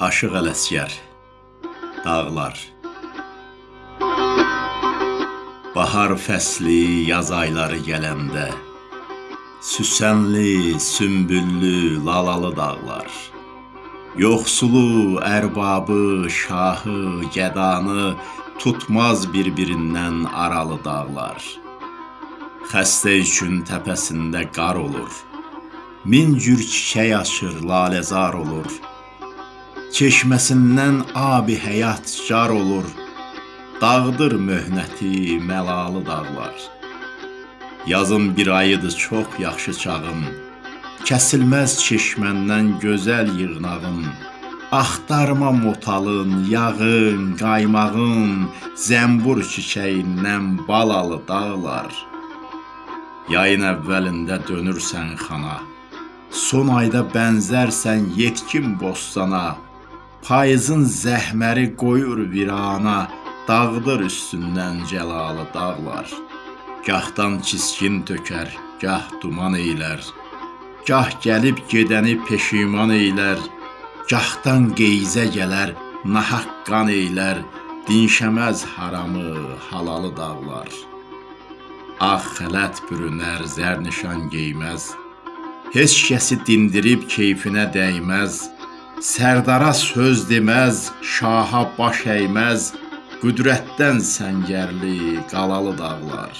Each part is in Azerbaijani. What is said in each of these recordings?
Aşıq Ələsgər Dağlar. Bahar fəsli, yaz ayları gələndə Süsənli, sümbüllü, lalalı dağlar. Yoxsulu, ərbabı, şahı, gədanı Tutmaz bir-birindən aralı dağlar. Xəstə üçün təpəsində qar olur Min cür çiçək açır, laləzar olur Çeşməsindən abi həyat car olur, Dağdır möhnəti məlalı dağlar. Yazın bir ayıdır çox yaxşı çağın, Kəsilməz çeşməndən gözəl yığnağın, Axtarma motalın, yağın, qaymağın, Zəmbur çiçəyindən balalı dağlar. Yayın əvvəlində dönürsən xana, Son ayda bənzərsən yetkin bostana, Payızın zəhməri qoyur virana, Dağdır üstündən cəlalı dağlar. Gahdan kiskin tökər, gah duman eylər, Gah gəlib gedəni peşiman eylər, Gahdan qeyzə gələr, nahaq qan eylər, Dinşəməz haramı, halalı dağlar. Ağ xələt bürünər, zərnişan geyməz, Heç kəsi dindirib keyfinə dəyməz, Sərdara söz deməz, şaha baş əyməz, Qüdrətdən səngərli, qalalı dağlar.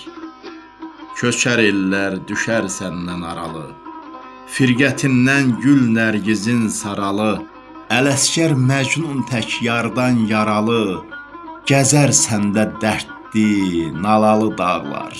Köçər ellər, düşər səndən aralı, Firqətindən gül nərgizin saralı, Ələsgər Məcnun tək yardan yaralı, Gəzər səndə dərdli, nalalı dağlar.